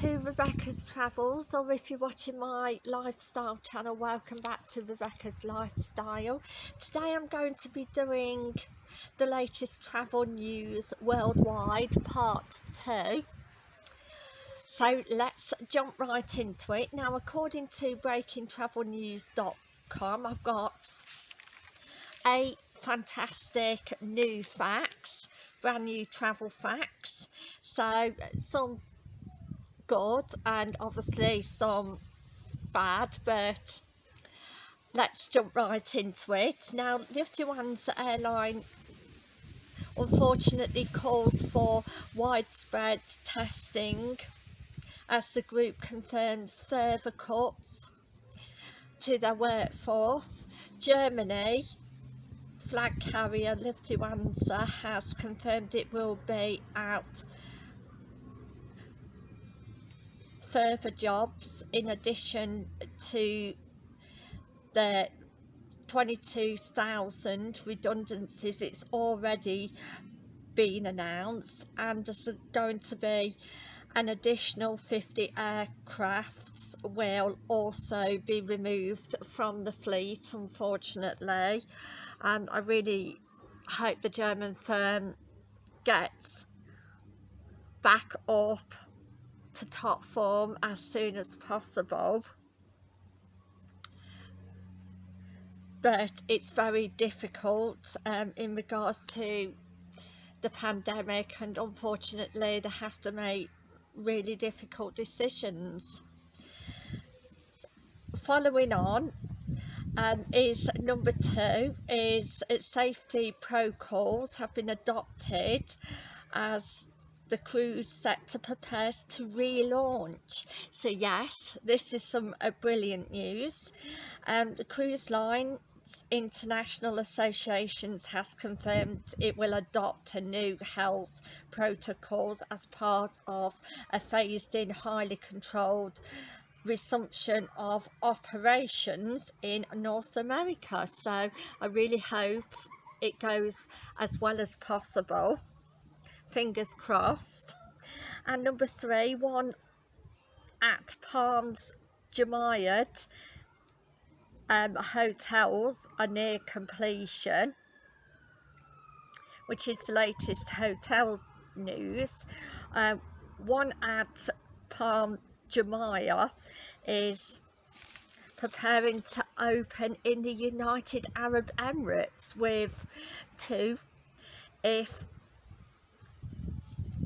to Rebecca's Travels or if you're watching my lifestyle channel welcome back to Rebecca's Lifestyle. Today I'm going to be doing the latest travel news worldwide part 2. So let's jump right into it. Now according to breakingtravelnews.com I've got eight fantastic new facts, brand new travel facts. So some good and obviously some bad but let's jump right into it. Now Lufthansa airline unfortunately calls for widespread testing as the group confirms further cuts to their workforce. Germany flag carrier Lufthansa has confirmed it will be out further jobs in addition to the 22,000 redundancies it's already been announced and there's going to be an additional 50 aircrafts will also be removed from the fleet unfortunately. And I really hope the German firm gets back up to top form as soon as possible. But it's very difficult um, in regards to the pandemic and unfortunately they have to make really difficult decisions. Following on um, is number two is safety protocols have been adopted as the cruise sector prepares to relaunch. So yes, this is some uh, brilliant news. Um, the cruise line International Associations has confirmed it will adopt a new health protocols as part of a phased in highly controlled resumption of operations in North America so I really hope it goes as well as possible fingers crossed. And number three one at Palms Jumeirah um, hotels are near completion which is the latest hotels news. Um, one at Palm Jumeirah is preparing to open in the United Arab Emirates with two if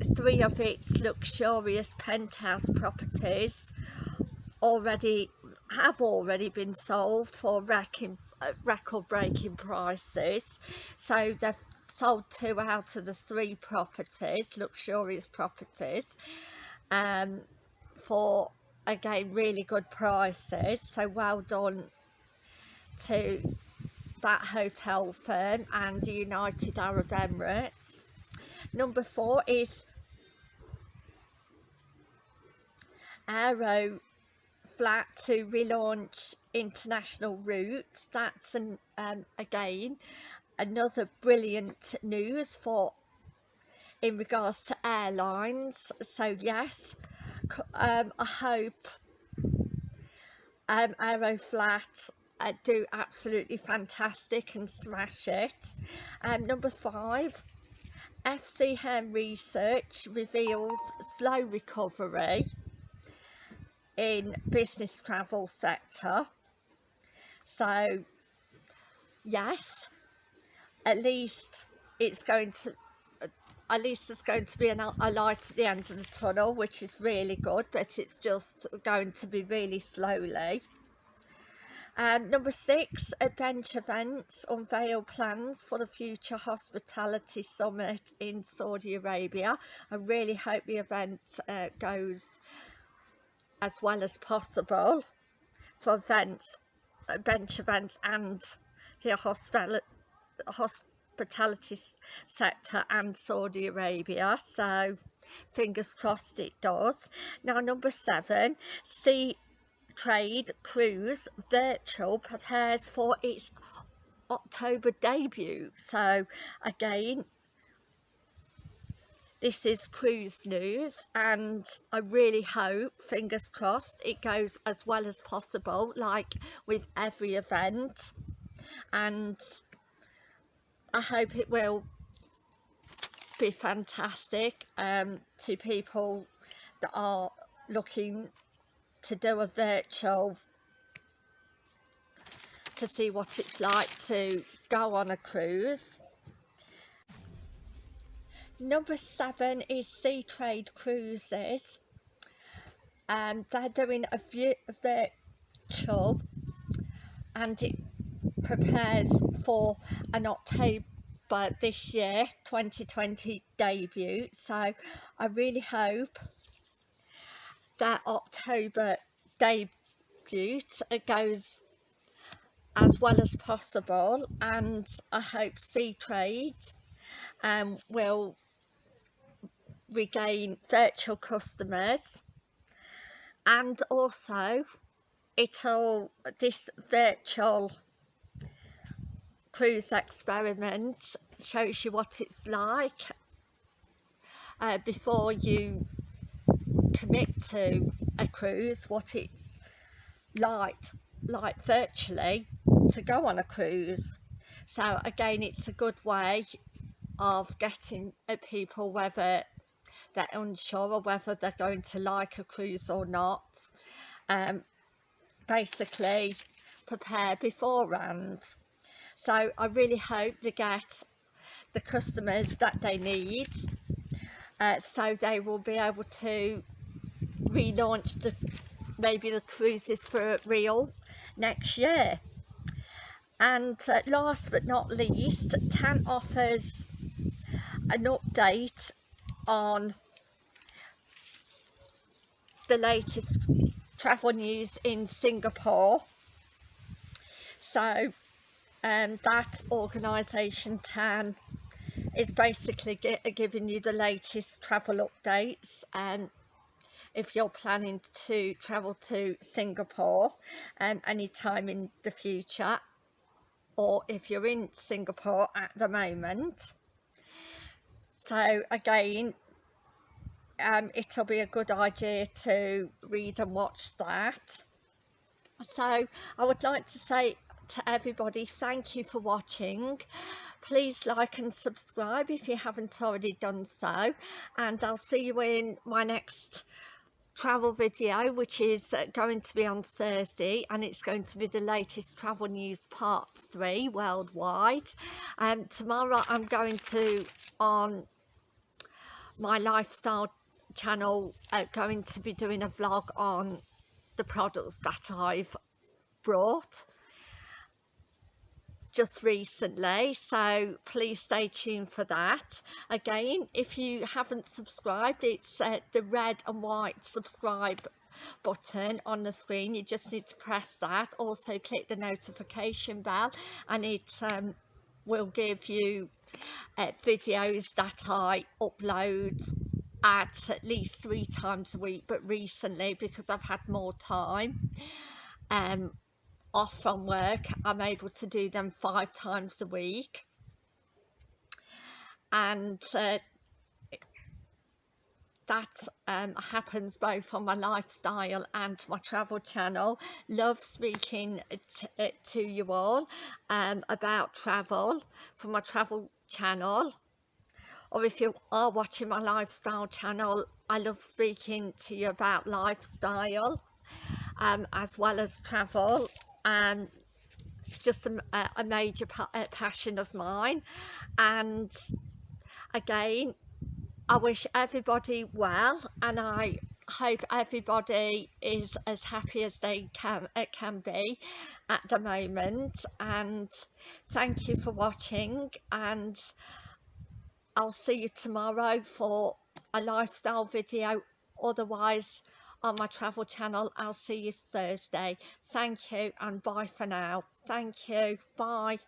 three of its luxurious penthouse properties already have already been sold for record-breaking prices. So they've sold two out of the three properties luxurious properties um, for again really good prices. So well done to that hotel firm and the United Arab Emirates. Number four is Aero flat to relaunch international routes. That's an um, again another brilliant news for in regards to airlines. So yes um, I hope um, Aeroflot uh, do absolutely fantastic and smash it. Um, number five FC FCM research reveals slow recovery in business travel sector so yes at least it's going to at least there's going to be an, a light at the end of the tunnel which is really good but it's just going to be really slowly um, number six, Adventure Events unveil plans for the future hospitality summit in Saudi Arabia. I really hope the event uh, goes as well as possible for events, adventure uh, events and the hospital, hospitality sector and Saudi Arabia. So fingers crossed it does. Now number seven, Sea Trade Cruise Virtual prepares for its October debut. So again, this is cruise news and I really hope fingers crossed it goes as well as possible like with every event and I hope it will be fantastic um, to people that are looking to do a virtual to see what it's like to go on a cruise. Number seven is Seatrade Cruises. Um, they're doing a virtual and it prepares for an October this year 2020 debut so I really hope that October debut goes as well as possible and I hope Seatrade um, will regain virtual customers. And also it'll this virtual cruise experiment shows you what it's like uh, before you commit to a cruise what it's like like virtually to go on a cruise. So again it's a good way of getting at people whether they're unsure whether they're going to like a cruise or not. Um, basically prepare beforehand. So I really hope they get the customers that they need uh, so they will be able to relaunch the maybe the cruises for real next year. And uh, last but not least TAN offers an update on the latest travel news in Singapore. So um, that organisation TAN is basically giving you the latest travel updates and if you're planning to travel to Singapore um, anytime in the future or if you're in Singapore at the moment. So again um, it'll be a good idea to read and watch that. So I would like to say to everybody thank you for watching. Please like and subscribe if you haven't already done so. And I'll see you in my next travel video which is uh, going to be on Thursday and it's going to be the latest travel news part 3 worldwide. Um, tomorrow I'm going to on my lifestyle channel uh, going to be doing a vlog on the products that I've brought just recently. So please stay tuned for that. Again if you haven't subscribed it's uh, the red and white subscribe button on the screen. You just need to press that. Also click the notification bell and it um, will give you uh, videos that I upload at at least three times a week but recently because I've had more time um, off from work I'm able to do them five times a week. And uh, that um, happens both on my lifestyle and my travel channel. Love speaking uh, to you all um, about travel from my travel channel or if you are watching my lifestyle channel I love speaking to you about lifestyle um, as well as travel um, just a, a major pa passion of mine. And again I wish everybody well and I hope everybody is as happy as they can it can be at the moment. And thank you for watching and I'll see you tomorrow for a lifestyle video otherwise on my travel channel. I'll see you Thursday. Thank you and bye for now. Thank you. Bye.